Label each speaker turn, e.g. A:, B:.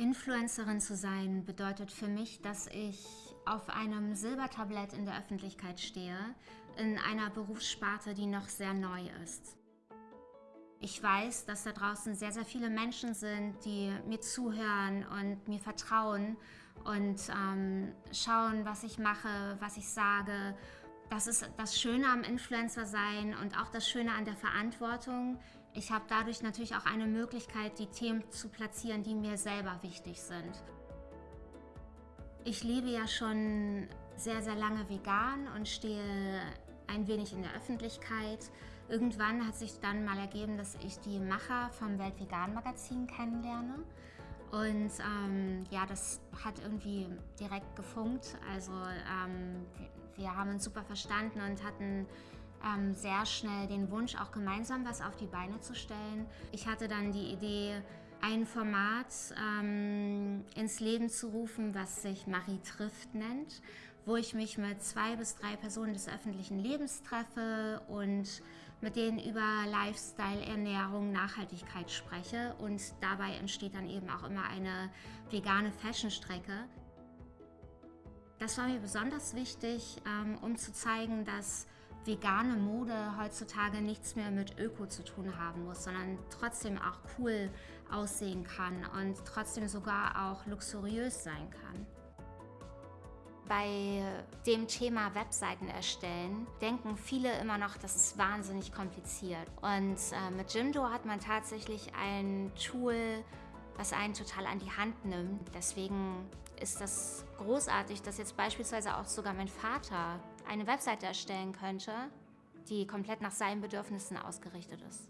A: Influencerin zu sein bedeutet für mich, dass ich auf einem Silbertablett in der Öffentlichkeit stehe, in einer Berufssparte, die noch sehr neu ist. Ich weiß, dass da draußen sehr, sehr viele Menschen sind, die mir zuhören und mir vertrauen und ähm, schauen, was ich mache, was ich sage. Das ist das Schöne am Influencer sein und auch das Schöne an der Verantwortung, ich habe dadurch natürlich auch eine Möglichkeit, die Themen zu platzieren, die mir selber wichtig sind. Ich lebe ja schon sehr, sehr lange vegan und stehe ein wenig in der Öffentlichkeit. Irgendwann hat sich dann mal ergeben, dass ich die Macher vom Weltvegan Magazin kennenlerne. Und ähm, ja, das hat irgendwie direkt gefunkt. Also ähm, wir haben uns super verstanden und hatten ähm, sehr schnell den Wunsch, auch gemeinsam was auf die Beine zu stellen. Ich hatte dann die Idee, ein Format ähm, ins Leben zu rufen, was sich Marie trifft nennt, wo ich mich mit zwei bis drei Personen des öffentlichen Lebens treffe und mit denen über Lifestyle, Ernährung, Nachhaltigkeit spreche und dabei entsteht dann eben auch immer eine vegane Fashion-Strecke. Das war mir besonders wichtig, ähm, um zu zeigen, dass vegane Mode heutzutage nichts mehr mit Öko zu tun haben muss, sondern trotzdem auch cool aussehen kann und trotzdem sogar auch luxuriös sein kann. Bei dem Thema Webseiten erstellen denken viele immer noch, das ist wahnsinnig kompliziert. Und äh, mit Jimdo hat man tatsächlich ein Tool, was einen total an die Hand nimmt. Deswegen ist das großartig, dass jetzt beispielsweise auch sogar mein Vater eine Webseite erstellen könnte, die komplett nach seinen Bedürfnissen ausgerichtet ist.